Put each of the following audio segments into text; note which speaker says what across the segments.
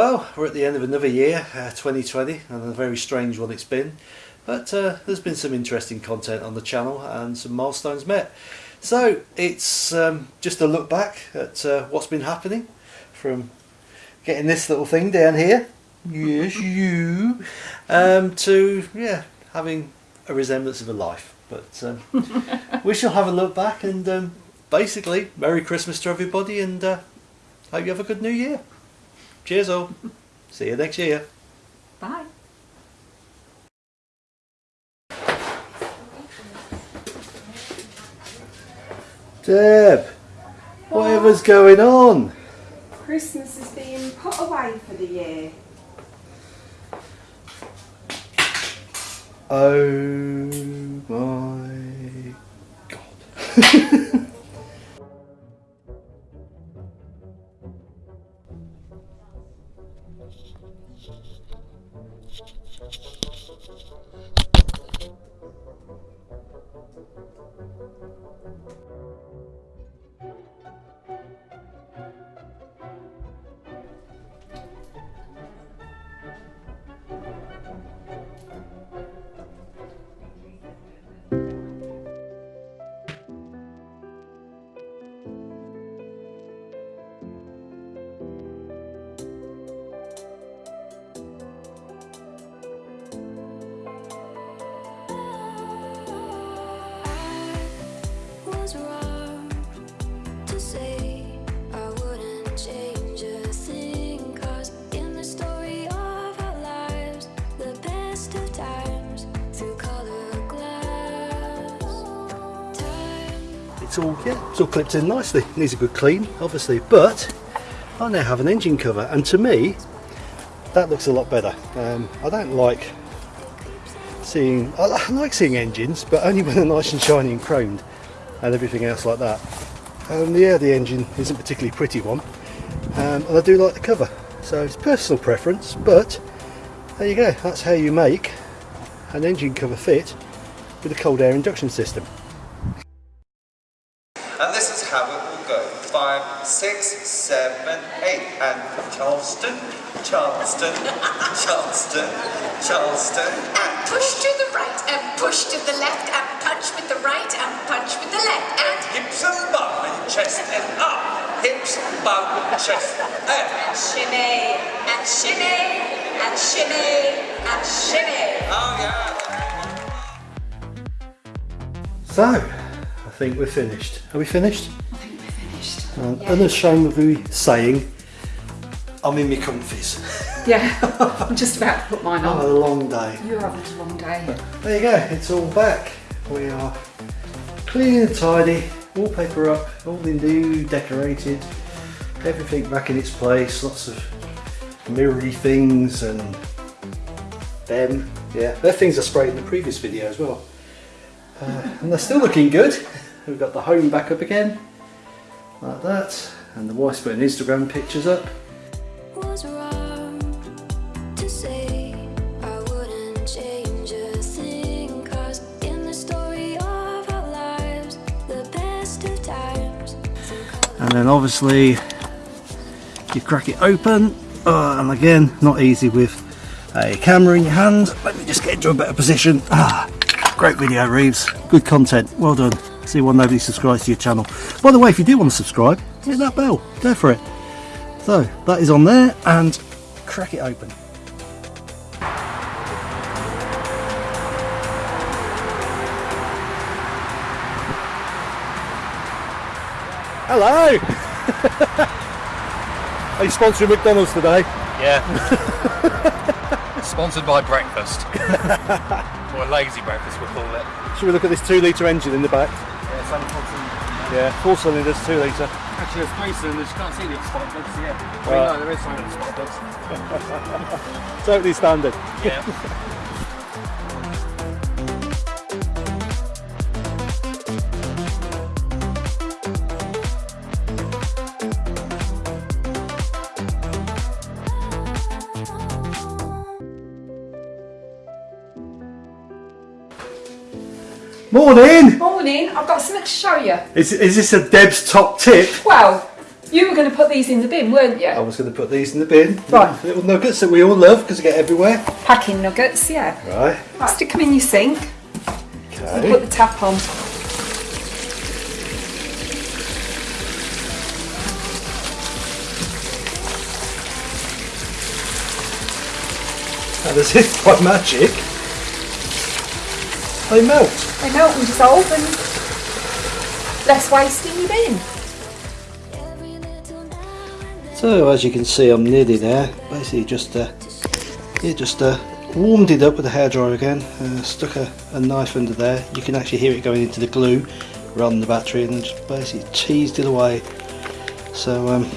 Speaker 1: Well, we're at the end of another year, uh, 2020, and a very strange one it's been. But uh, there's been some interesting content on the channel and some milestones met. So it's um, just a look back at uh, what's been happening from getting this little thing down here, yes you, um, to yeah having a resemblance of a life. But um, we shall have a look back and um, basically Merry Christmas to everybody and uh, hope you have a good New Year. Cheers all. See you next year.
Speaker 2: Bye.
Speaker 1: Deb, whatever's going on?
Speaker 3: Christmas is being put away for the year.
Speaker 1: Oh my god. yeah, it's all clipped in nicely. Needs a good clean, obviously, but I now have an engine cover, and to me, that looks a lot better. Um, I don't like seeing. I like seeing engines, but only when they're nice and shiny and chromed, and everything else like that. Um, yeah, the engine isn't particularly pretty one, um, and I do like the cover. So it's personal preference, but there you go. That's how you make an engine cover fit with a cold air induction system.
Speaker 4: And this is how it will go. Five, six, seven, eight. And Charleston, Charleston, Charleston, Charleston.
Speaker 5: and push to the right and push to the left and punch with the right and punch with the left and
Speaker 4: Hips and bum and chest and up. Hips, bum, chest, and.
Speaker 5: shimmy and shimmy and shimmy and shimmy.
Speaker 4: Oh yeah.
Speaker 1: So, I think we're finished. Are we finished?
Speaker 2: I think we're finished.
Speaker 1: Um, Unashamedly saying, I'm in my comfies.
Speaker 2: Yeah, I'm just about to put mine on.
Speaker 1: I've had a
Speaker 2: on.
Speaker 1: long day.
Speaker 2: You're having a long day.
Speaker 1: There you go, it's all back. We are clean and tidy, wallpaper up, all the new decorated, everything back in its place, lots of mirrory things and them. Yeah, they're things I sprayed in the previous video as well. Uh, and they're still looking good. We've got the home back up again, like that. And the wife's putting Instagram pictures up. And then obviously you crack it open uh, and again not easy with a camera in your hand. Let me just get into a better position. Ah, great video Reeves. Good content. Well done. See why nobody subscribes to your channel. By the way if you do want to subscribe hit that bell. Go for it so that is on there and crack it open hello are you sponsoring McDonald's today
Speaker 6: Yeah. Sponsored by breakfast. or a lazy breakfast, we'll call it.
Speaker 1: Should we look at this two litre engine in the back?
Speaker 6: Yeah, it's only four cylinders.
Speaker 1: Yeah, four cylinders, two litre.
Speaker 6: Actually, there's three cylinders. You can't see the spark plugs yet. I mean,
Speaker 1: Right.
Speaker 6: no, there is some of the spark plugs.
Speaker 1: Totally standard.
Speaker 6: Yeah.
Speaker 1: Morning!
Speaker 2: Morning, I've got something to show you.
Speaker 1: Is, is this a Deb's top tip?
Speaker 2: Well, You were going to put these in the bin, weren't you?
Speaker 1: I was going to put these in the bin.
Speaker 2: Right.
Speaker 1: Little nuggets that we all love because they get everywhere.
Speaker 2: Packing nuggets, yeah.
Speaker 1: Right.
Speaker 2: Right, stick them in your sink. and Put the tap on.
Speaker 1: And as if by magic, they melt.
Speaker 2: They melt and dissolve and less waste in your bin.
Speaker 7: Every little now and then.
Speaker 1: So as you can see, I'm nearly there. Basically, just uh, yeah, just uh, warmed it up with a hairdryer again. Uh, stuck a, a knife under there. You can actually hear it going into the glue rather than the battery, and just basically teased it away. So um,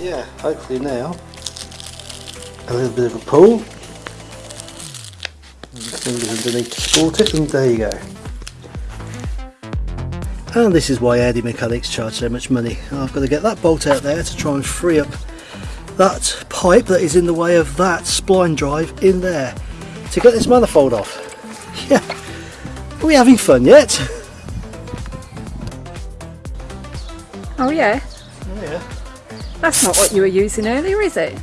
Speaker 1: yeah, hopefully now a little bit of a pull. Fingers underneath to support it, and there you go. And this is why Audi Mechanics charge so much money. I've got to get that bolt out there to try and free up that pipe that is in the way of that spline drive in there to get this manifold off. Yeah, are we having fun yet?
Speaker 2: Oh yeah,
Speaker 1: Yeah,
Speaker 2: that's not what you were using earlier, is it?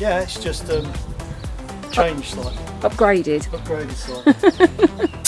Speaker 1: yeah, it's just um, changed slightly,
Speaker 2: Upgraded.
Speaker 1: upgraded slightly.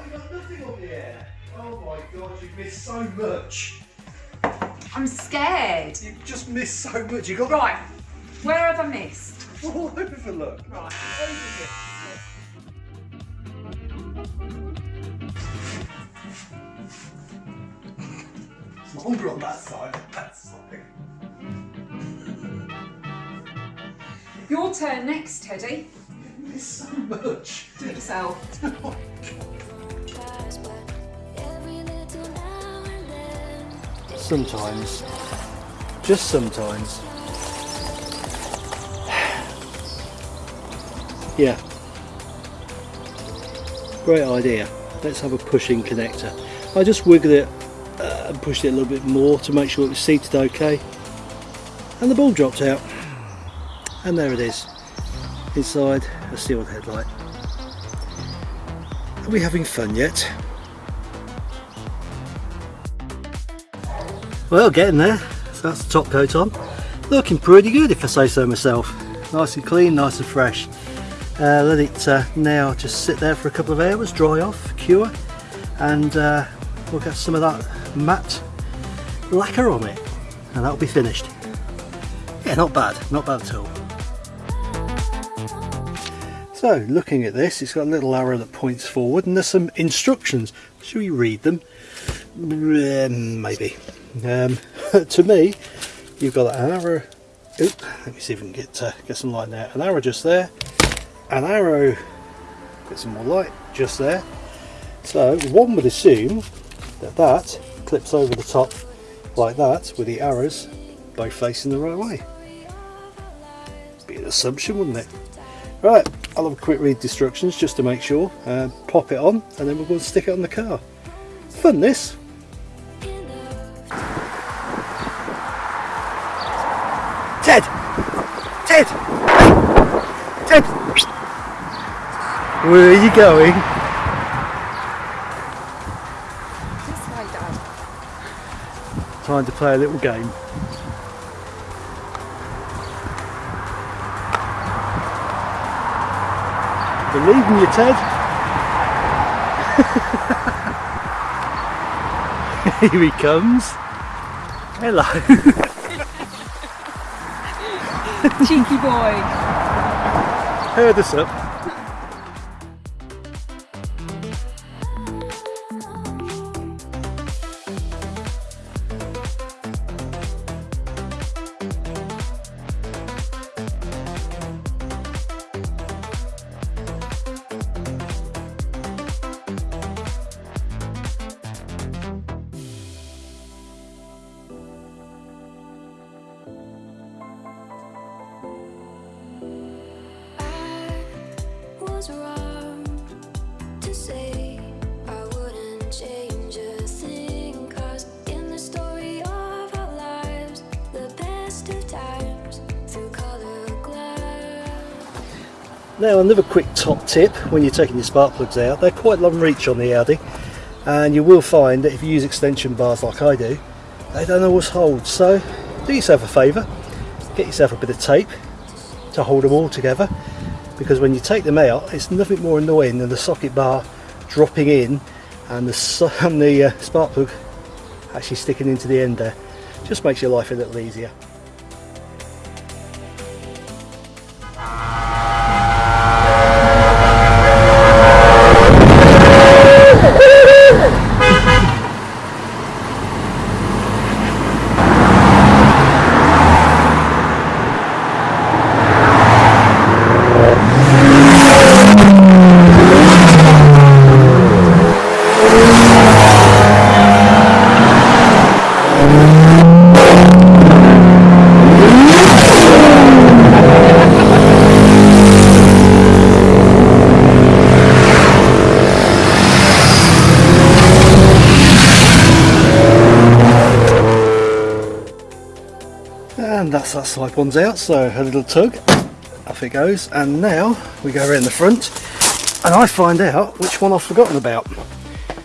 Speaker 1: Oh, I got nothing on the air. Oh my god, you've missed so much.
Speaker 2: I'm scared.
Speaker 1: You've just missed so much. You got
Speaker 2: Right. Where have I missed?
Speaker 1: all over, look.
Speaker 2: Right.
Speaker 1: It's longer on that side than that side.
Speaker 2: Your turn next, Teddy.
Speaker 1: You've missed so much.
Speaker 2: Do it yourself.
Speaker 7: Oh, tries,
Speaker 1: Sometimes, just sometimes. yeah. Great idea. Let's have a pushing connector. I just wiggled it uh, and pushed it a little bit more to make sure it was seated okay. And the ball dropped out. And there it is. Inside a sealed headlight. Are we having fun yet? Well, getting there. So that's the top coat on. Looking pretty good if I say so myself. Nice and clean, nice and fresh. Uh, let it uh, now just sit there for a couple of hours, dry off, cure, and uh, we'll get some of that matte lacquer on it, and that'll be finished. Yeah, not bad, not bad at all. So, looking at this, it's got a little arrow that points forward, and there's some instructions. Should we read them? Um, maybe. Um, to me, you've got an arrow. Oop, let me see if we can get uh, get some light there. An arrow just there. An arrow. Get some more light just there. So one would assume that that clips over the top like that, with the arrows both facing the right way. Be an assumption, wouldn't it? Right, I'll have a quick read instructions just to make sure. Uh, pop it on, and then we're going to stick it on the car. Fun this. Ted! Ted! Ted! Where are you going?
Speaker 2: This way, Dad.
Speaker 1: Time to play a little game. Believe you, Ted. Here he comes. Hello.
Speaker 3: Cheeky boy.
Speaker 1: Heard us up. Now another quick top tip when you're taking your spark plugs out, they're quite long reach on the Audi and you will find that if you use extension bars like I do, they don't always hold. So do yourself a favour, get yourself a bit of tape to hold them all together because when you take them out it's nothing more annoying than the socket bar dropping in and the, and the uh, spark plug actually sticking into the end there. Just makes your life a little easier. One's out, so a little tug, off it goes. And now we go around the front and I find out which one I've forgotten about.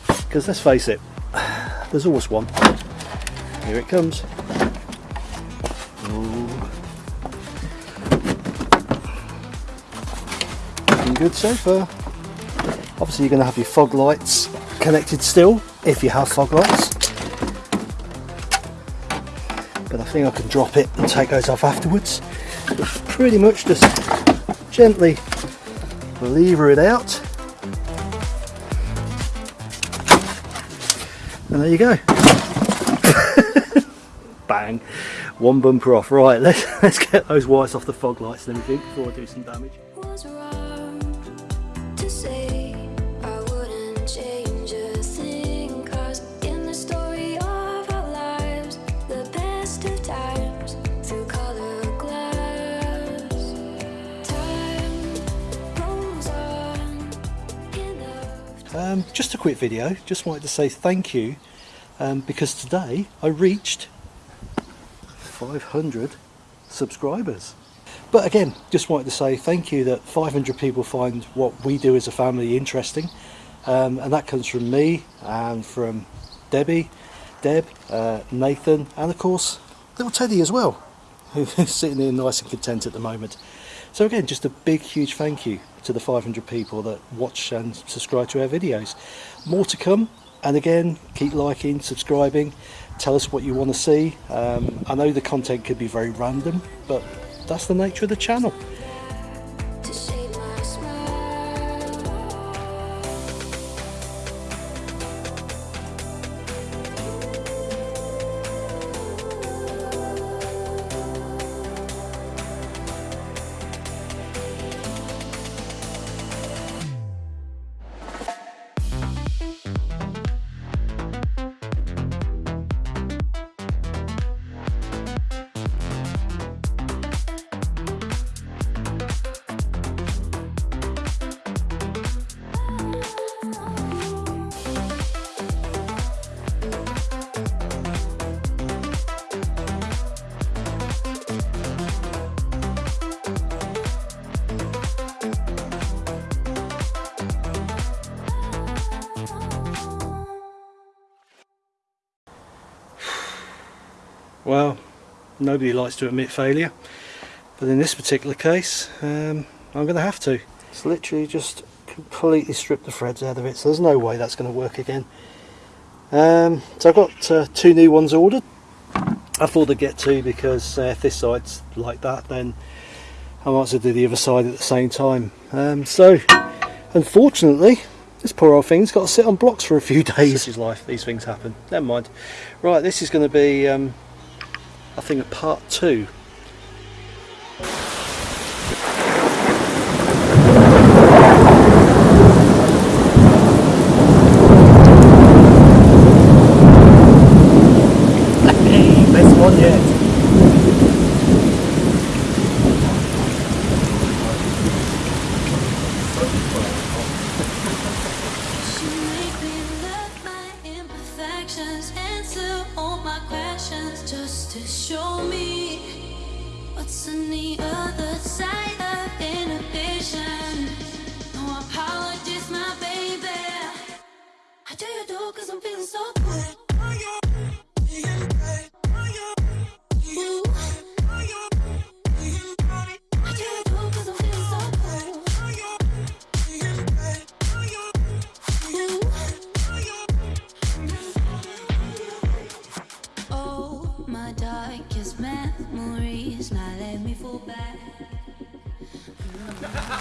Speaker 1: Because let's face it, there's always one. Here it comes. Looking good so far. Obviously you're going to have your fog lights connected still, if you have fog lights but I think I can drop it and take those off afterwards. Pretty much just gently lever it out. And there you go. Bang. One bumper off. Right, let's let's get those wires off the fog lights and everything before I do some damage. Um, just a quick video, just wanted to say thank you um, because today I reached 500 subscribers. But again, just wanted to say thank you that 500 people find what we do as a family interesting um, and that comes from me and from Debbie, Deb, uh, Nathan and of course little Teddy as well who's sitting there nice and content at the moment. So again, just a big, huge thank you to the 500 people that watch and subscribe to our videos. More to come, and again, keep liking, subscribing, tell us what you want to see. Um, I know the content could be very random, but that's the nature of the channel. Well, nobody likes to admit failure, but in this particular case, um, I'm going to have to.
Speaker 7: It's literally just completely stripped the threads out of it, so there's no way that's going to work again. Um, so I've got uh, two new ones ordered. I thought I'd get two because uh, if this side's like that, then I might as well do the other side at the same time. Um, so, unfortunately, this poor old thing's got to sit on blocks for a few days. This is life, these things happen. Never mind. Right, this is going to be, um, I think, a part two.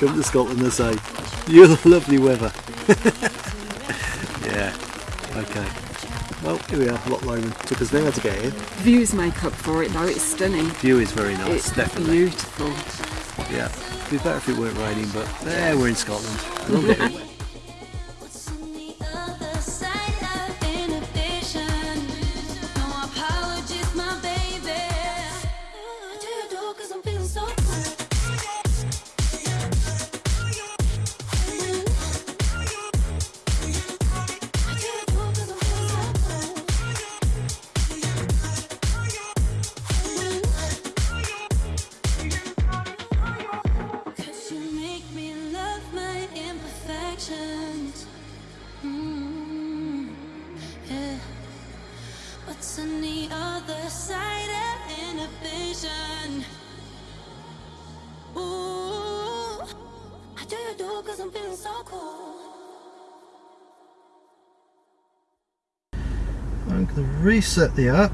Speaker 7: Come to Scotland, they say. You're lovely weather. yeah. Okay. Well, here we are, Loch Lomond. Took us an hour to get here.
Speaker 3: Views make up for it though, it's stunning.
Speaker 7: View is very nice,
Speaker 3: It's
Speaker 7: definitely.
Speaker 3: beautiful.
Speaker 7: Yeah. It'd be better if it weren't raining, but there we're in Scotland. reset the app.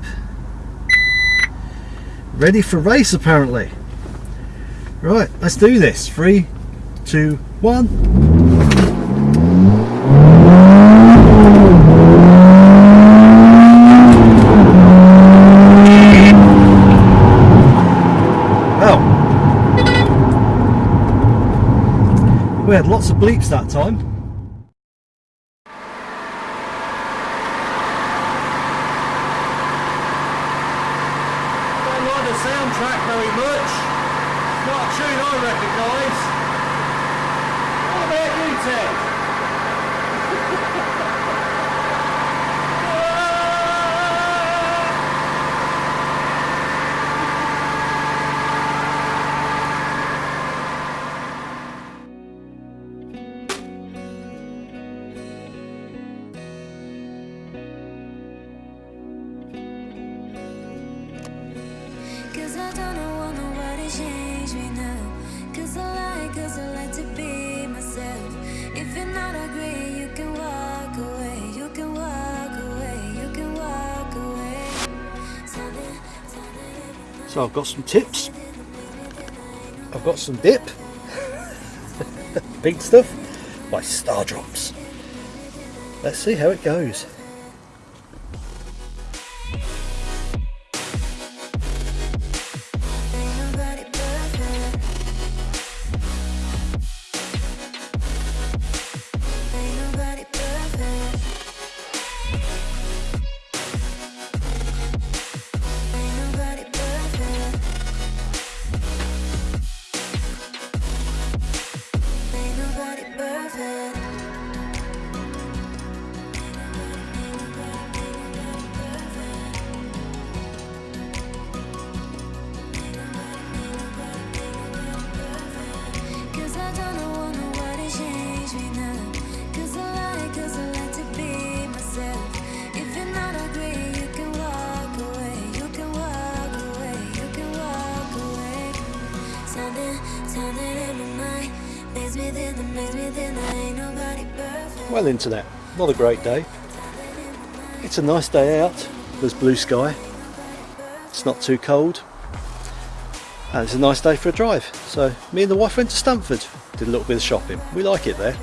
Speaker 7: Ready for race, apparently. Right, let's do this. Three, two, one. We had lots of bleeps that time. So I've got some tips. I've got some dip. Pink stuff by Stardrops. Let's see how it goes.
Speaker 1: Well internet, not a great day. It's a nice day out, there's blue sky, it's not too cold and it's a nice day for a drive. So me and the wife went to Stamford, did a little bit of shopping. We like it there.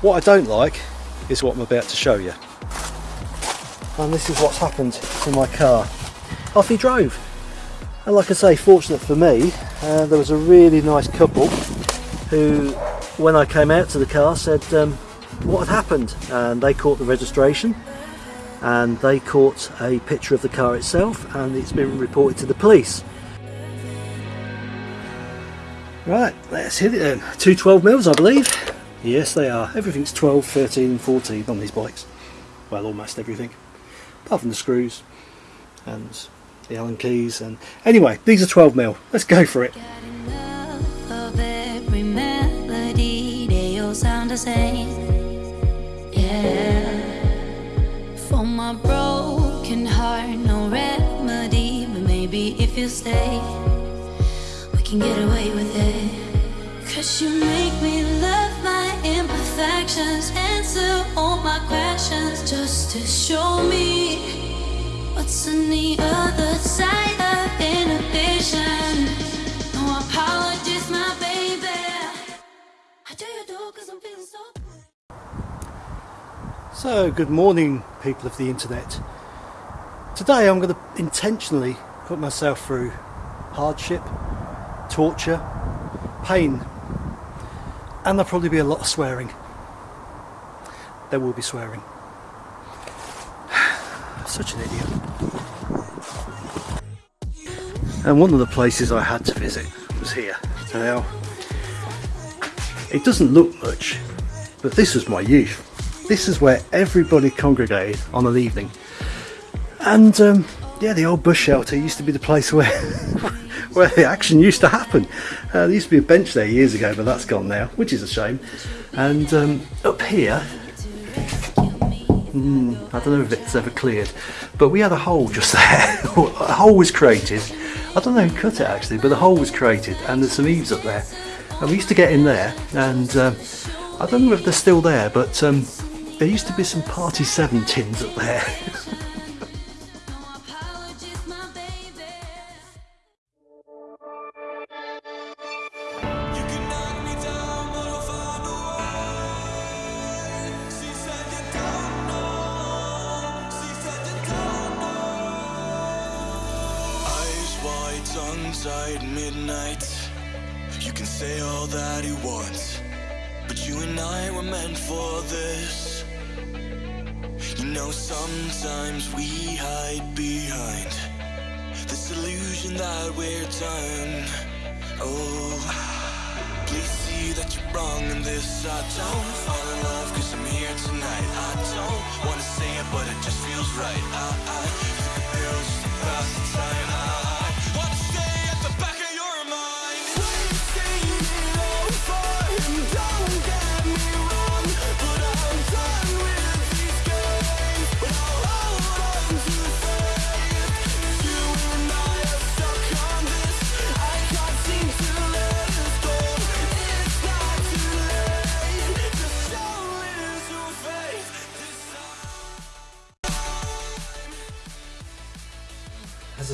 Speaker 1: What I don't like is what I'm about to show you. And this is what's happened to my car. Off he drove. And like I say, fortunate for me, uh, there was a really nice couple who, when I came out to the car, said um, what had happened. And they caught the registration and they caught a picture of the car itself and it's been reported to the police. Right, let's hit it then. Two 12 mils, I believe. Yes, they are. Everything's 12, 13 and 14 on these bikes. Well, almost everything. Apart from the screws and the Allen keys. And Anyway, these are 12 mil. Let's go for it.
Speaker 7: If you stay, we can get away with it. Cause you make me love my imperfections, answer all my questions, just to show me what's on the other side of inhibition. No apologies, my baby. I do you do cause I'm feeling so
Speaker 1: So, good morning, people of the internet. Today I'm going to intentionally put myself through hardship, torture, pain, and there'll probably be a lot of swearing. There will be swearing. Such an idiot. And one of the places I had to visit was here. Now, it doesn't look much, but this was my youth. This is where everybody congregated on an evening. And um, yeah, the old bush shelter used to be the place where where the action used to happen. Uh, there used to be a bench there years ago, but that's gone now, which is a shame. And um, up here, hmm, I don't know if it's ever cleared, but we had a hole just there. a hole was created. I don't know who cut it actually, but a hole was created, and there's some eaves up there. And we used to get in there, and um, I don't know if they're still there, but um, there used to be some Party 7 tins up there.
Speaker 8: illusion that we're done. Oh, please see that you're wrong in this. I don't fall in love cause I'm here tonight. I don't wanna say it, but it just feels right. I, I took a pill just to the time.
Speaker 1: I,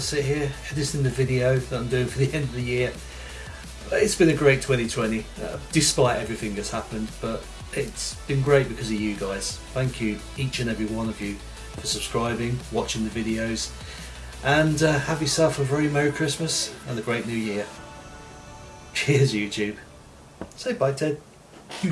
Speaker 1: sit here editing the video that I'm doing for the end of the year, it's been a great 2020, uh, despite everything that's happened, but it's been great because of you guys. Thank you, each and every one of you, for subscribing, watching the videos, and uh, have yourself a very Merry Christmas and a great New Year. Cheers, YouTube. Say bye, Ted.